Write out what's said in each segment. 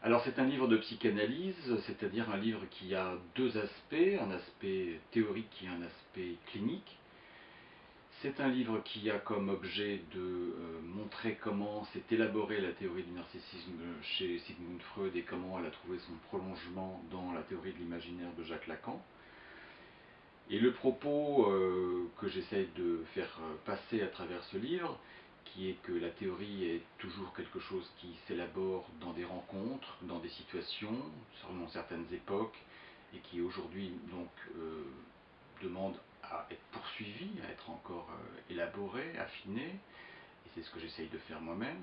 Alors c'est un livre de psychanalyse, c'est-à-dire un livre qui a deux aspects, un aspect théorique et un aspect clinique. C'est un livre qui a comme objet de euh, montrer comment s'est élaborée la théorie du narcissisme chez Sigmund Freud et comment elle a trouvé son prolongement dans la théorie de l'imaginaire de Jacques Lacan. Et le propos euh, que j'essaie de faire euh, passer à travers ce livre, qui est que la théorie est toujours quelque chose qui s'élabore dans des rencontres, dans des situations, selon certaines époques, et qui aujourd'hui donc demande à être poursuivi, à être encore euh, élaboré, affiné, et c'est ce que j'essaye de faire moi-même,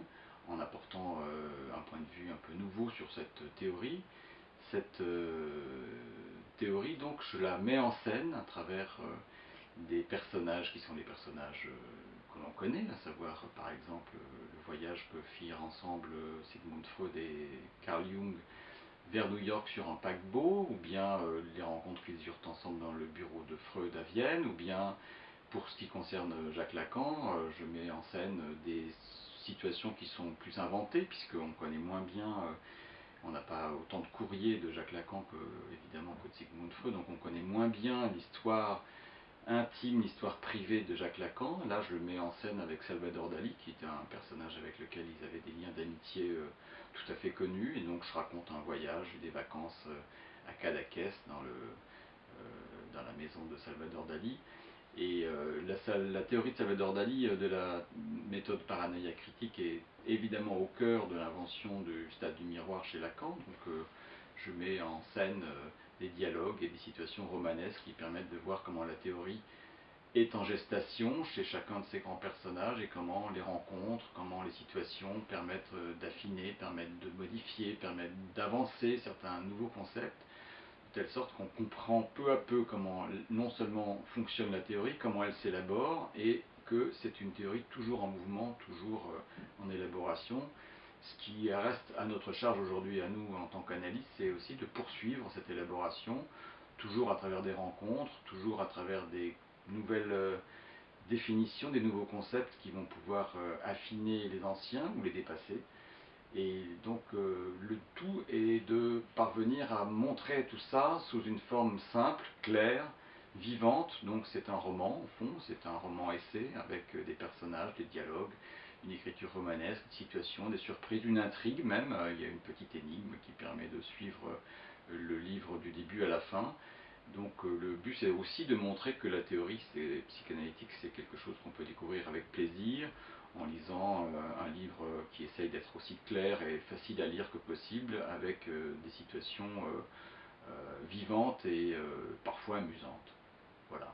en apportant euh, un point de vue un peu nouveau sur cette théorie. Cette euh, théorie, donc, je la mets en scène à travers des personnages qui sont des personnages connaît, à savoir par exemple le voyage que firent ensemble Sigmund Freud et Carl Jung vers New York sur un paquebot, ou bien euh, les rencontres qu'ils eurent ensemble dans le bureau de Freud à Vienne, ou bien pour ce qui concerne Jacques Lacan, euh, je mets en scène des situations qui sont plus inventées, puisqu'on connaît moins bien, euh, on n'a pas autant de courriers de Jacques Lacan que évidemment que de Sigmund Freud, donc on connaît moins bien l'histoire intime, l'histoire privée de Jacques Lacan. Là, je le mets en scène avec Salvador Dali, qui était un personnage avec lequel ils avaient des liens d'amitié euh, tout à fait connus. Et donc, je raconte un voyage des vacances euh, à Cadaqués, dans, euh, dans la maison de Salvador Dali. Et la, la, théorie de Salvador Dali de la méthode paranoïa critique est évidemment au cœur de l'invention du stade du miroir chez Lacan. Donc, je mets en scène des dialogues et des situations romanesques qui permettent de voir comment la théorie est en gestation chez chacun de ces grands personnages et comment les rencontres, comment les situations permettent euh, d'affiner, permettent de modifier, permettent d'avancer certains nouveaux concepts, telle sorte qu'on comprend peu à peu comment non seulement fonctionne la théorie, comment elle s'élabore, et que c'est une théorie toujours en mouvement, toujours euh, en élaboration, ce qui reste à notre charge aujourd'hui, à nous en tant qu'analystes, c'est aussi de poursuivre cette élaboration, toujours à travers des rencontres, toujours à travers des nouvelles euh, définitions, des nouveaux concepts qui vont pouvoir euh, affiner les anciens ou les dépasser. Et donc euh, le tout est de parvenir à montrer tout ça sous une forme simple, claire, vivante. Donc c'est un roman au fond, c'est un roman essai avec des personnages, des dialogues, une écriture romanesque, une situation, des surprises, une intrigue même. Euh, il y a une petite énigme qui permet de suivre euh, le livre du début à la fin. Donc euh, le but c'est aussi de montrer que la théorie psychanalytique c'est quelque chose qu'on peut découvrir avec plaisir en lisant qui essaye d'être aussi clair et facile à lire que possible avec des situations vivantes et parfois amusantes. Voilà.